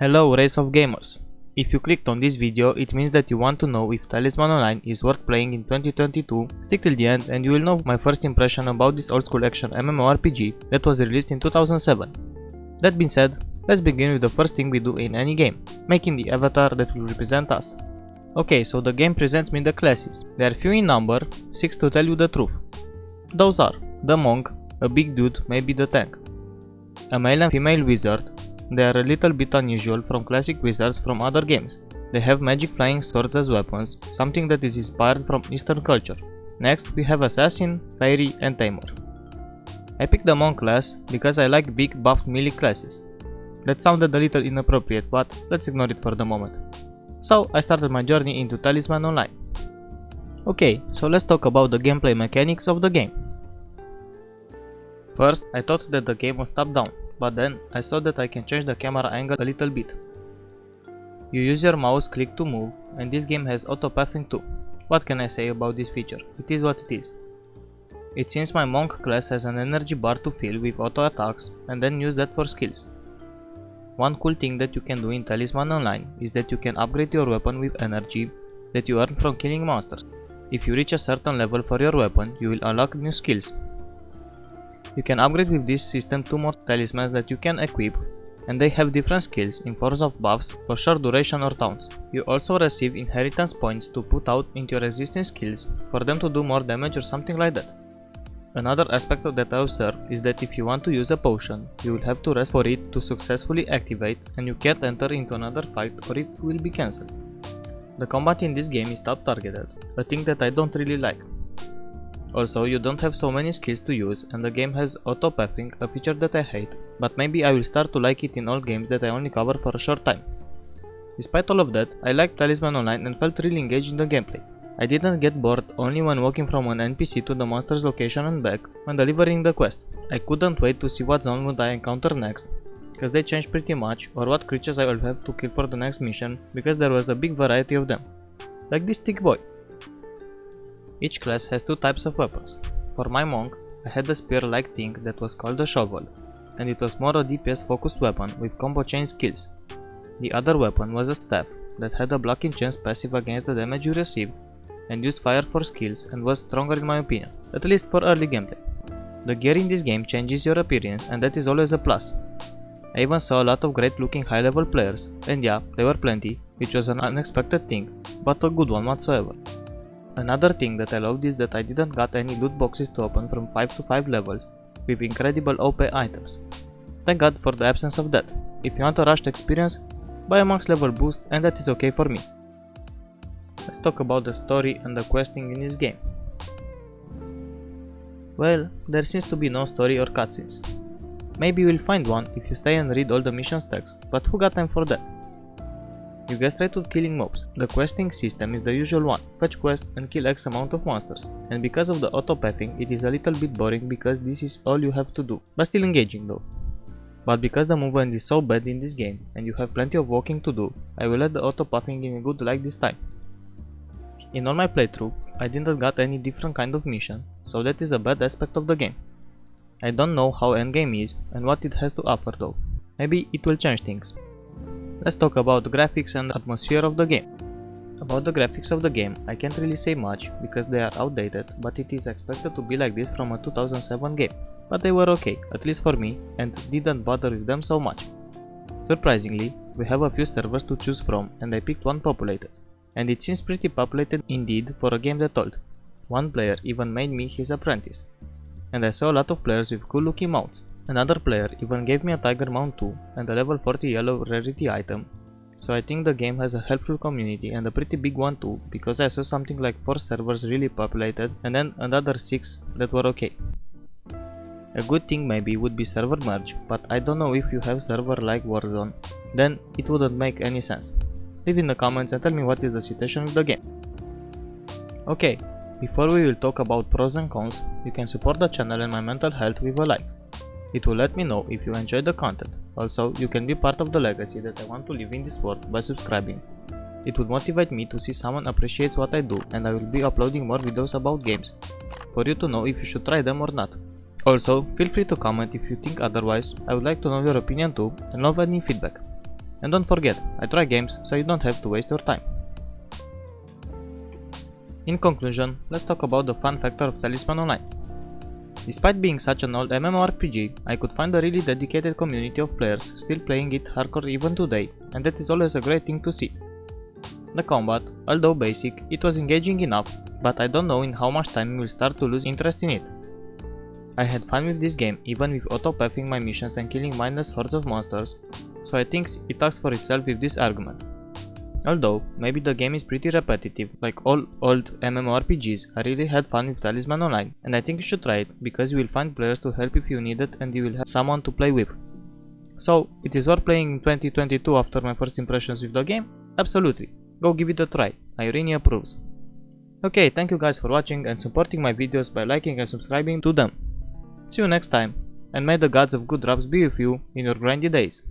Hello race of gamers! If you clicked on this video, it means that you want to know if Talisman Online is worth playing in 2022. Stick till the end and you will know my first impression about this old school action MMORPG that was released in 2007. That being said, let's begin with the first thing we do in any game, making the avatar that will represent us. Okay, so the game presents me the classes. They are few in number, 6 to tell you the truth. Those are the monk, a big dude, maybe the tank, a male and female wizard, they are a little bit unusual from classic wizards from other games. They have magic flying swords as weapons, something that is inspired from eastern culture. Next we have assassin, fairy and tamer. I picked the monk class because I like big buffed melee classes. That sounded a little inappropriate but let's ignore it for the moment. So I started my journey into Talisman Online. Okay, so let's talk about the gameplay mechanics of the game. First, I thought that the game was top down, but then I saw that I can change the camera angle a little bit. You use your mouse click to move and this game has auto pathing too. What can I say about this feature? It is what it is. It seems my monk class has an energy bar to fill with auto attacks and then use that for skills. One cool thing that you can do in Talisman Online is that you can upgrade your weapon with energy that you earn from killing monsters. If you reach a certain level for your weapon, you will unlock new skills you can upgrade with this system two more talismans that you can equip and they have different skills in forms of buffs for short duration or taunts. You also receive inheritance points to put out into your existing skills for them to do more damage or something like that. Another aspect of that I observed is that if you want to use a potion, you will have to rest for it to successfully activate and you can't enter into another fight or it will be cancelled. The combat in this game is tab targeted, a thing that I don't really like. Also, you don't have so many skills to use and the game has auto-pathing, a feature that I hate, but maybe I will start to like it in all games that I only cover for a short time. Despite all of that, I liked Talisman Online and felt really engaged in the gameplay. I didn't get bored only when walking from an NPC to the monster's location and back when delivering the quest. I couldn't wait to see what zone would I encounter next, because they changed pretty much, or what creatures I will have to kill for the next mission, because there was a big variety of them. Like this thick boy. Each class has two types of weapons. For my monk, I had a spear-like thing that was called a shovel, and it was more a DPS focused weapon with combo chain skills. The other weapon was a staff that had a blocking chance passive against the damage you received and used fire for skills and was stronger in my opinion, at least for early gameplay. The gear in this game changes your appearance and that is always a plus. I even saw a lot of great looking high level players, and yeah, there were plenty, which was an unexpected thing, but a good one whatsoever. Another thing that I loved is that I didn't got any loot boxes to open from 5 to 5 levels with incredible OP items. Thank god for the absence of that. If you want a rushed experience, buy a max level boost and that is okay for me. Let's talk about the story and the questing in this game. Well, there seems to be no story or cutscenes. Maybe you will find one if you stay and read all the missions text, but who got time for that? You get straight to killing mobs. The questing system is the usual one, fetch quest and kill x amount of monsters. And because of the auto-pathing, it is a little bit boring because this is all you have to do, but still engaging though. But because the movement is so bad in this game and you have plenty of walking to do, I will let the auto-pathing give me good like this time. In all my playthrough, I didn't got any different kind of mission, so that is a bad aspect of the game. I don't know how endgame is and what it has to offer though. Maybe it will change things. Let's talk about the graphics and atmosphere of the game. About the graphics of the game, I can't really say much because they are outdated, but it is expected to be like this from a 2007 game. But they were okay, at least for me, and didn't bother with them so much. Surprisingly, we have a few servers to choose from and I picked one populated. And it seems pretty populated indeed for a game that old. One player even made me his apprentice. And I saw a lot of players with cool looking mounts. Another player even gave me a tiger mount too and a level 40 yellow rarity item. So I think the game has a helpful community and a pretty big one too because I saw something like 4 servers really populated and then another 6 that were okay. A good thing maybe would be server merge, but I don't know if you have server like Warzone, then it wouldn't make any sense. Leave in the comments and tell me what is the situation with the game. Okay, before we will talk about pros and cons, you can support the channel and my mental health with a like. It will let me know if you enjoyed the content. Also, you can be part of the legacy that I want to leave in this world by subscribing. It would motivate me to see someone appreciates what I do and I will be uploading more videos about games, for you to know if you should try them or not. Also, feel free to comment if you think otherwise, I would like to know your opinion too and love any feedback. And don't forget, I try games so you don't have to waste your time. In conclusion, let's talk about the fun factor of Talisman Online. Despite being such an old MMORPG, I could find a really dedicated community of players still playing it hardcore even today, and that is always a great thing to see. The combat, although basic, it was engaging enough, but I don't know in how much time we will start to lose interest in it. I had fun with this game, even with auto-pathing my missions and killing mindless hordes of monsters, so I think it talks for itself with this argument. Although, maybe the game is pretty repetitive, like all old MMORPGs, I really had fun with Talisman Online, and I think you should try it, because you will find players to help if you need it and you will have someone to play with. So, it is worth playing in 2022 after my first impressions with the game? Absolutely. Go give it a try, Irene approves. Okay, thank you guys for watching and supporting my videos by liking and subscribing to them. See you next time, and may the gods of good drops be with you in your grindy days.